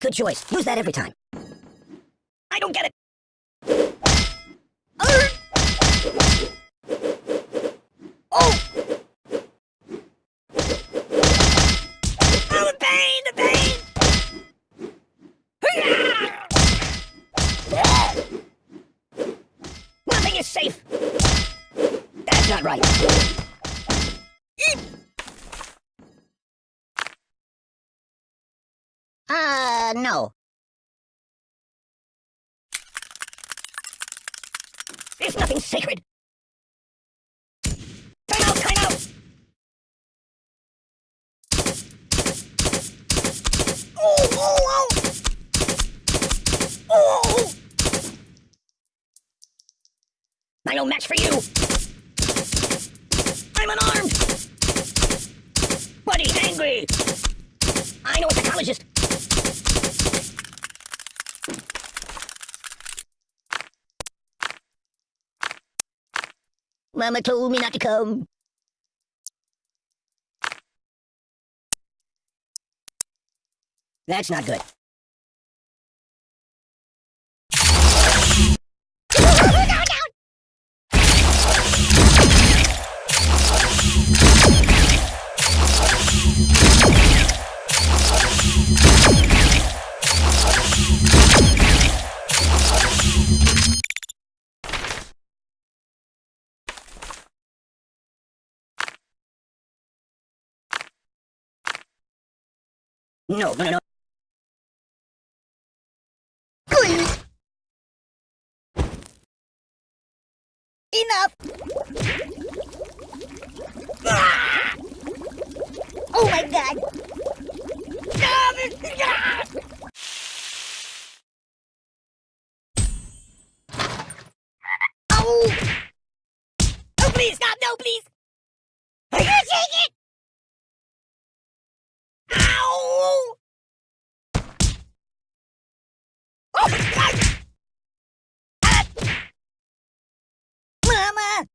Good choice. Use that every time. I don't get it. Oh! Oh, the pain, the pain! Nothing is safe. That's not right. Uh, no. There's nothing sacred. Time out, time out! Oh, oh, oh! Oh! I no match for you! I'm unarmed! Buddy, angry! I know a psychologist! Mama told me not to come. That's not good. No, no, no, no. Enough! Ah! Oh my god! Oh! Oh, please, stop! No, please! I can't take it! Ow! Oh, God! Ah! Mama!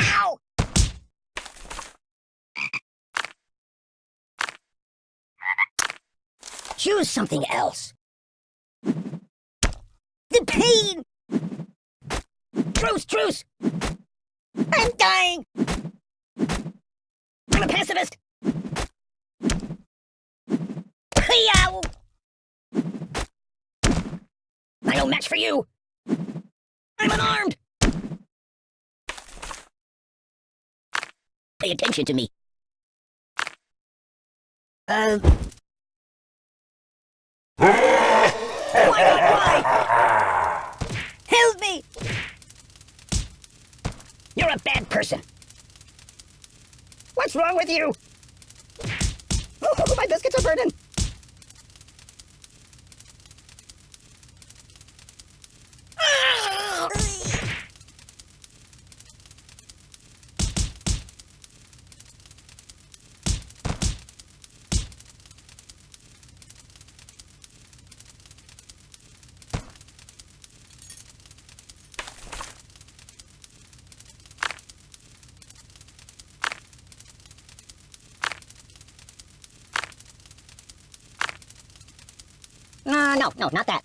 Ow! Choose something else. The pain! Truce, truce! I'm dying! I'm a pacifist! Yow! No match for you! I'm unarmed! Pay attention to me. Uh... Oh why why? Help me! You're a bad person. What's wrong with you? Oh, my biscuits are burning. Ah! Uh, no, no, not that.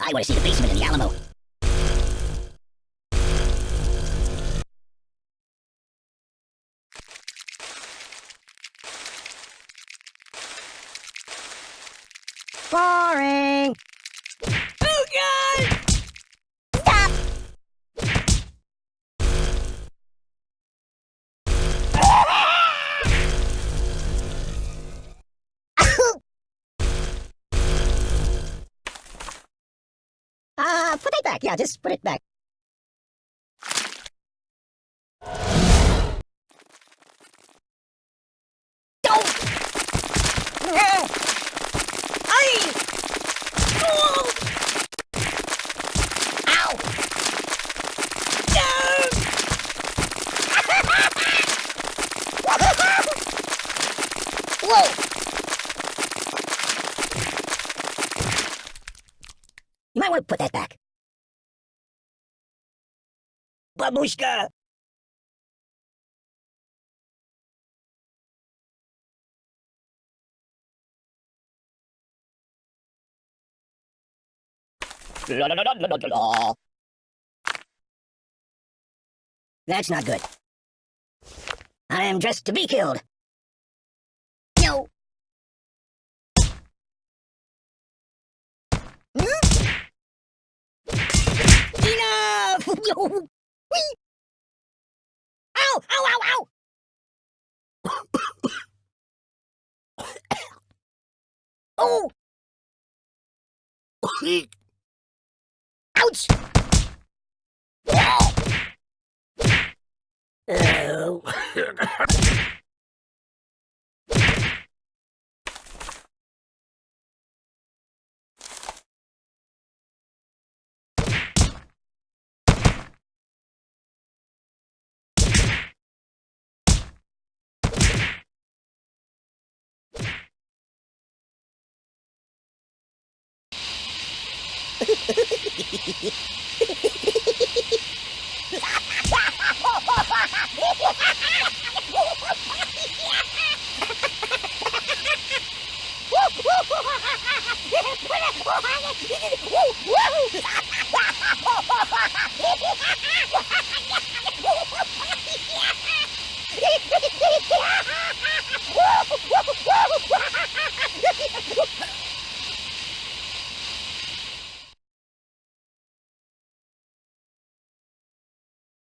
I want to see the basement in the Alamo. Boring! Back. Yeah, just put it back. Whoa! You might want to put that back. бабуська That's not good. I am dressed to be killed. No. Hmm? Enough! Whee! Ow! Ow! Ow! Ow! oh! Ouch! Oh. Ha ha ha!